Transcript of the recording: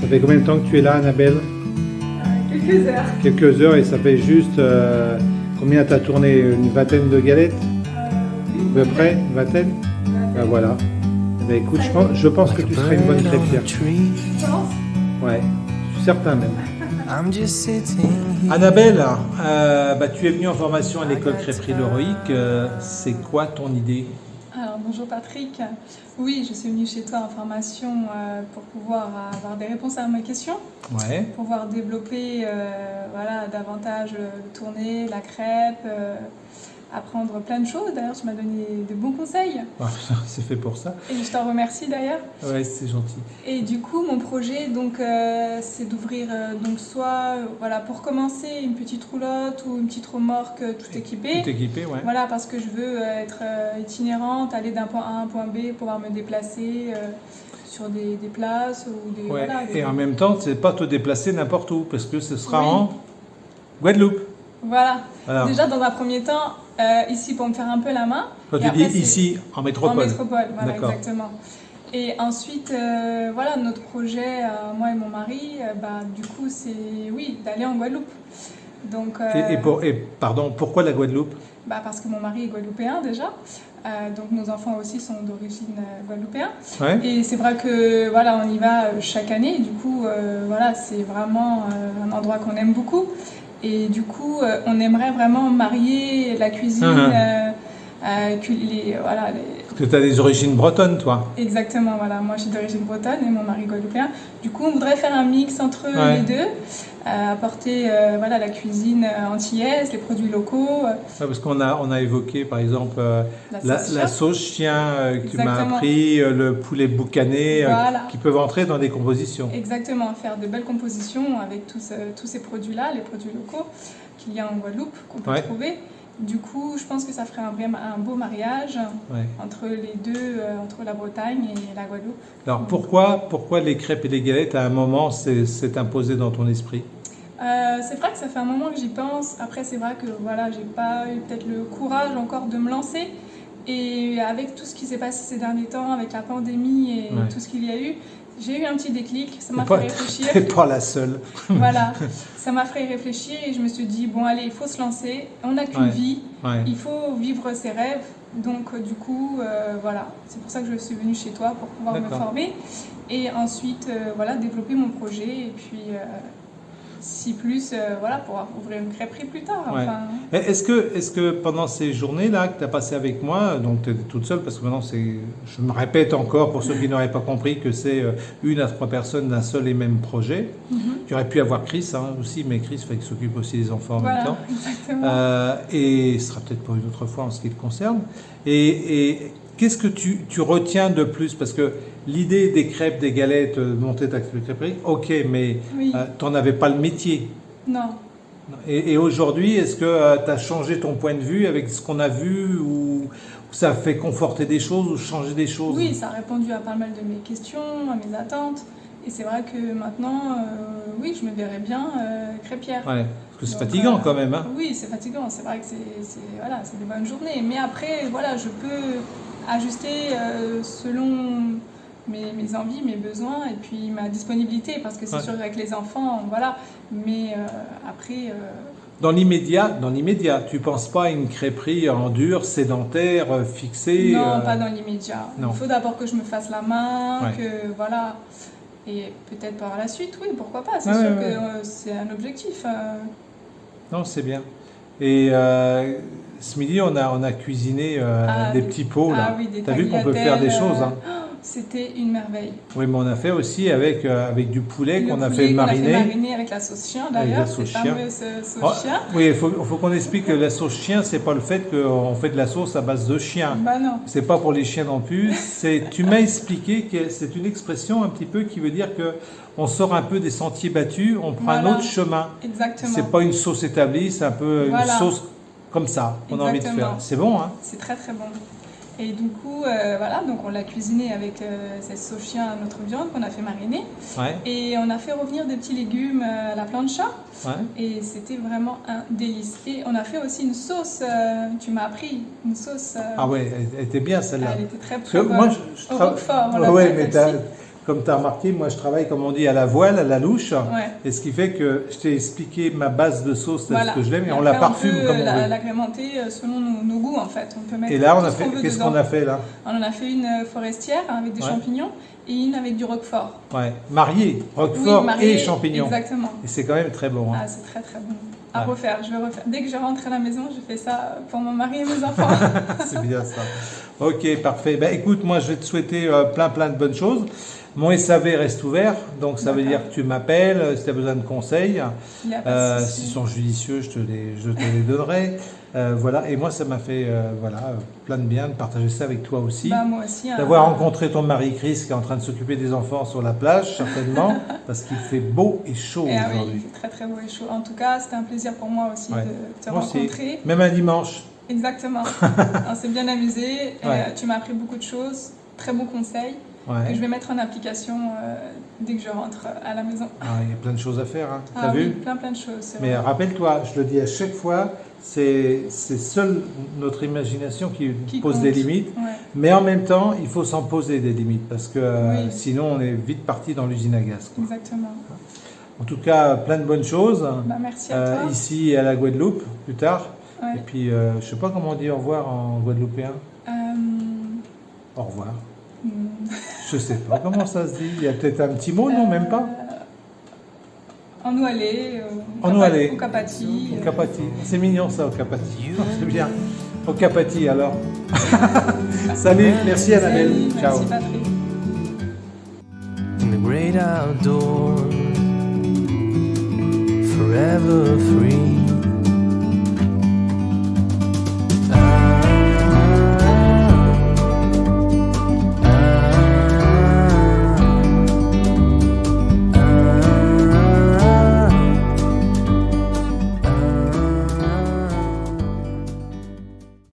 Ça fait combien de temps que tu es là, Annabelle Quelques heures. Quelques heures et ça fait juste euh, combien t'as tourné Une vingtaine de galettes À peu près Une vingtaine Ben voilà. Ben écoute, je pense, je pense que tu serais une bonne crêpière. Ouais, je suis certain même. Annabelle, euh, bah, tu es venue en formation à l'école crêperie l'Heroïque. Euh, c'est quoi ton idée? Bonjour Patrick. Oui, je suis venue chez toi en formation euh, pour pouvoir avoir des réponses à mes questions. Ouais. Pour pouvoir développer voilà, davantage le tourner, la crêpe, apprendre plein de choses. D'ailleurs, tu m'as donné de bons conseils. Ah, c'est fait pour ça. Et je t'en remercie d'ailleurs. Ouais, c'est gentil. Et du coup, mon projet, donc, euh, c'est d'ouvrir, euh, donc, soit, euh, voilà, pour commencer, une petite roulotte ou une petite remorque tout équipée. Tout équipé, ouais. Voilà, parce que je veux être itinérante, aller d'un point A à un point B, pouvoir me déplacer sur des, des, places ou des. Ouais. Voilà, Et en même temps, c'est pas te déplacer n'importe où, parce que ce sera en Guadeloupe. Voilà. Déjà, dans un premier temps, euh, ici pour me faire un peu la main. Quand tu dis ici, en métropole En métropole, voilà, exactement. Et ensuite, euh, voilà, notre projet, euh, moi et mon mari, bah, du coup, c'est, oui, d'aller en Guadeloupe. Donc, et, pour, et, pardon, pourquoi la Guadeloupe? Bah, Parce que mon mari est guadeloupéen déjà. donc nos enfants aussi sont d'origine guadeloupéenne. Ouais. Et c'est vrai que voilà, on y va chaque année. Du coup, voilà, c'est vraiment un endroit qu'on aime beaucoup. Et du coup, euh, on aimerait vraiment marier la cuisine, uh les, voilà, que tu as des origines bretonnes, toi Exactement, voilà. Moi, je suis d'origine bretonne et mon mari guadeloupéen. Du coup, on voudrait faire un mix entre les deux, apporter voilà, la cuisine antillaise, les produits locaux. parce qu'on a, on a évoqué, par exemple, la, sauce, chien que tu m'as appris, le poulet boucané, qui peuvent entrer dans des compositions. Exactement, faire de belles compositions avec tous, tous ces produits-là, les produits locaux qu'il y a en Guadeloupe, qu'on peut trouver. Du coup, je pense que ça ferait un, un beau mariage entre les deux, euh, entre la Bretagne et la Guadeloupe. Alors pourquoi, pourquoi les crêpes et les galettes à un moment s'est imposé dans ton esprit? Euh, c'est vrai que ça fait un moment que j'y pense. Après, c'est vrai que voilà, j'ai pas eu peut-être le courage encore de me lancer. Et avec tout ce qui s'est passé ces derniers temps, avec la pandémie et tout ce qu'il y a eu, j'ai eu un petit déclic, ça m'a fait réfléchir. T'es pas la seule. voilà, ça m'a fait réfléchir et je me suis dit, bon allez, il faut se lancer, on n'a qu'une vie, il faut vivre ses rêves. Donc euh, du coup, euh, voilà, c'est pour ça que je suis venue chez toi pour pouvoir me former et ensuite, euh, voilà, développer mon projet et puis si plus, euh, voilà, pour ouvrir une crêperie plus tard. Est-ce que, est que pendant ces journées-là que tu as passées avec moi, donc tu étais toute seule, parce que maintenant, je me répète encore pour ceux qui n'auraient pas compris que c'est euh, une à trois personnes d'un seul et même projet. Mhm. Tu aurais pu avoir Chris hein, aussi, mais Chris il s'occupe aussi des enfants en même temps. Euh, et ce sera peut-être pour une autre fois en ce qui te concerne. Et, et Qu'est-ce que tu, tu, retiens de plus? Parce que l'idée des crêpes, des galettes, de monter ta crêperie, ok, mais euh, tu n'en avais pas le métier. Non. Et, aujourd'hui, est-ce que euh, tu as changé ton point de vue avec ce qu'on a vu ou, ça a fait conforter des choses ou changer des choses? Oui, ça a répondu à pas mal de mes questions, à mes attentes. Et c'est vrai que maintenant, euh, oui, je me verrais bien crêpière. Ouais, parce que c'est fatigant quand même. Hein. Oui, c'est fatigant. C'est vrai que c'est voilà, des bonnes journées. Mais après, voilà, je peux ajuster euh, selon mes, mes, envies, mes besoins et puis ma disponibilité parce que c'est sûr avec les enfants, voilà. Mais euh, après. Euh, dans l'immédiat, dans l'immédiat, tu penses pas à une crêperie en dur, sédentaire, fixée Non, pas dans l'immédiat. Il faut d'abord que je me fasse la main, que voilà. Et peut-être par la suite, oui, pourquoi pas. C'est sûr que c'est un objectif. Non, c'est bien. Et ce midi, on a, on a cuisiné euh, ah, des petits pots. Là. Ah oui, des T'as vu qu'on peut faire des choses. Hein. Oh, c'était une merveille. Oui, mais on a fait aussi avec, euh, avec du poulet qu'on a fait mariner. On a fait mariner avec la sauce chien d'ailleurs, fameuse sauce oh, chien. Oui, il faut, faut qu'on explique que la sauce chien, c'est pas le fait qu'on fait de la sauce à base de chien. Bah non. C'est pas pour les chiens non plus. tu m'as expliqué que c'est une expression un petit peu qui veut dire que on sort un peu des sentiers battus, on prend un autre chemin. Exactement. C'est pas une sauce établie, c'est un peu une sauce comme ça qu'on a envie de faire. C'est bon, hein C'est très très bon. Et du coup, euh, voilà, donc on l'a cuisiné avec euh, cette sauce chien, notre viande qu'on a fait mariner. Et on a fait revenir des petits légumes euh, à la plancha. Ouais. Et c'était vraiment un délice. Et on a fait aussi une sauce, tu m'as appris, une sauce... ah ouais, elle était bien celle-là. Elle était très, bonne. Moi, je, je Au Roquefort, on ouais, mais comme tu as remarqué, moi je travaille, comme on dit, à la voile, à la louche. Et ce qui fait que je t'ai expliqué ma base de sauce, c'est ce que je l'aime, et, on la parfume comme on veut. l'agrémenter euh, selon nos, goûts, en fait. On peut mettre et là, on a fait, qu'est-ce qu'on a fait là? On en a fait une euh, forestière avec des champignons et une avec du roquefort. Ouais, marié, roquefort et champignons. Exactement. Et c'est quand même très bon. Hein. Ah, c'est très très bon. À refaire, je vais refaire. Dès que je rentre à la maison, je fais ça pour mon mari et mes enfants. c'est bien ça. Ok, parfait. Ben, écoute, moi je vais te souhaiter euh, plein plein de bonnes choses. Mon SAV reste ouvert, donc ça veut dire que tu m'appelles euh, si tu as besoin de conseils. Euh, S'ils sont judicieux, je te les, je te les donnerai. Euh, voilà, et moi ça m'a fait voilà, plein de bien de partager ça avec toi aussi. Bah, moi aussi. Hein. D'avoir rencontré ton mari Chris qui est en train de s'occuper des enfants sur la plage, certainement, parce qu'il fait beau et chaud eh aujourd'hui. oui, il fait très très beau et chaud. En tout cas, c'était un plaisir pour moi aussi de te rencontrer. Même un dimanche. Exactement. On s'est bien amusé. tu m'as appris beaucoup de choses, très bons conseils. Je vais mettre en application euh, dès que je rentre à la maison. Ah, il y a plein de choses à faire, hein. ah, vu plein plein de choses. Mais rappelle-toi, je le dis à chaque fois, c'est seule notre imagination qui, pose des limites. Mais en même temps, il faut s'en poser des limites parce que euh, sinon on est vite parti dans l'usine à gaz. Exactement. En tout cas, plein de bonnes choses. Bah, merci à euh, toi. Ici à la Guadeloupe, plus tard. Et puis, je ne sais pas comment on dit au revoir en guadeloupéen. Au revoir. Je sais pas comment ça se dit. Il y a peut-être un petit mot, non, même pas En Oualé, en Oualé. Au Capati. Au Capati. C'est mignon ça, au Capati. C'est bien. Au Capati alors. Salut, merci Annabelle. Ciao. Merci Patrick. In the great outdoors, forever free.